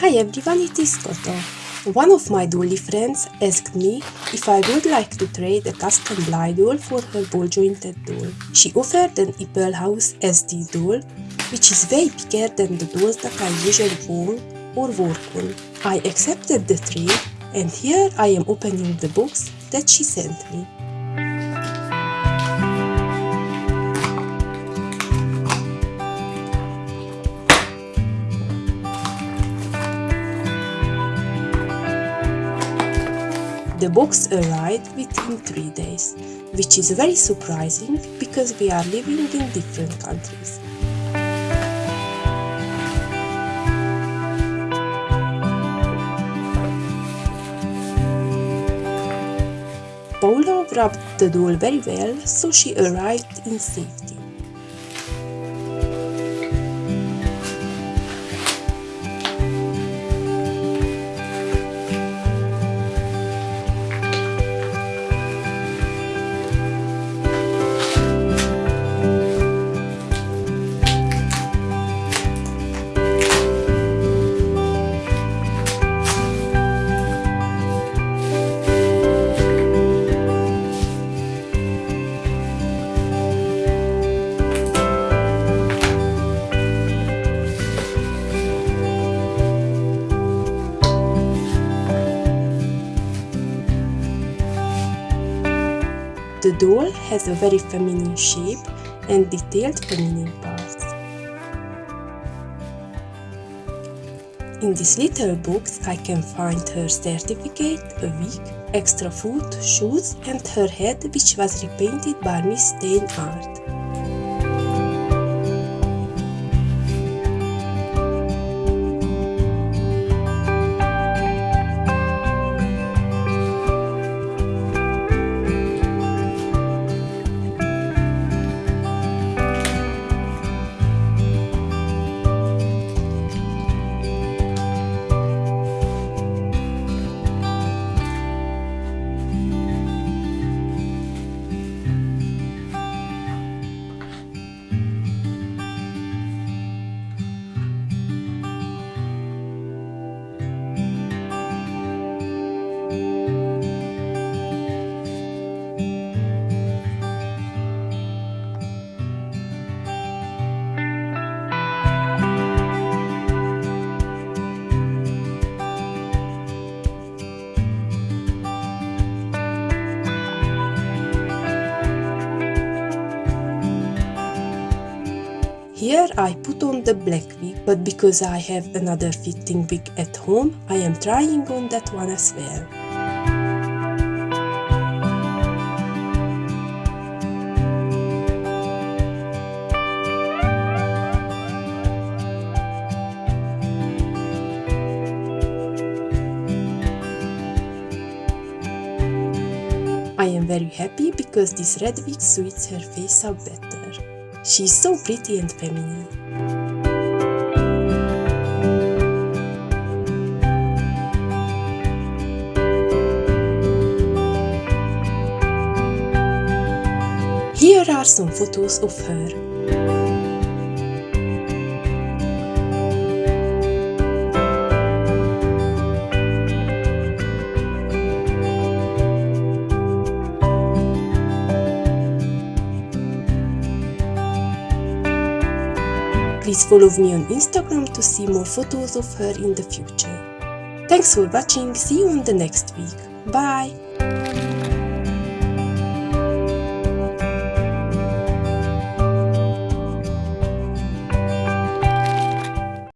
Hi everyone, it is Toto. One of my dolly friends asked me if I would like to trade a custom Blythe doll for her ball jointed doll. She offered an Apple House SD doll, which is way bigger than the dolls that I usually own or work on. I accepted the trade and here I am opening the box that she sent me. The box arrived within three days, which is very surprising because we are living in different countries. Paula wrapped the doll very well, so she arrived in safety. The doll has a very feminine shape and detailed feminine parts. In this little box I can find her certificate, a wig, extra food, shoes and her head which was repainted by Miss Stain Art. Here I put on the black wig, but because I have another fitting wig at home, I am trying on that one as well. I am very happy because this red wig suits her face up better. She's so pretty and feminine. Here are some photos of her. Please follow me on Instagram to see more photos of her in the future. Thanks for watching, see you on the next week. Bye!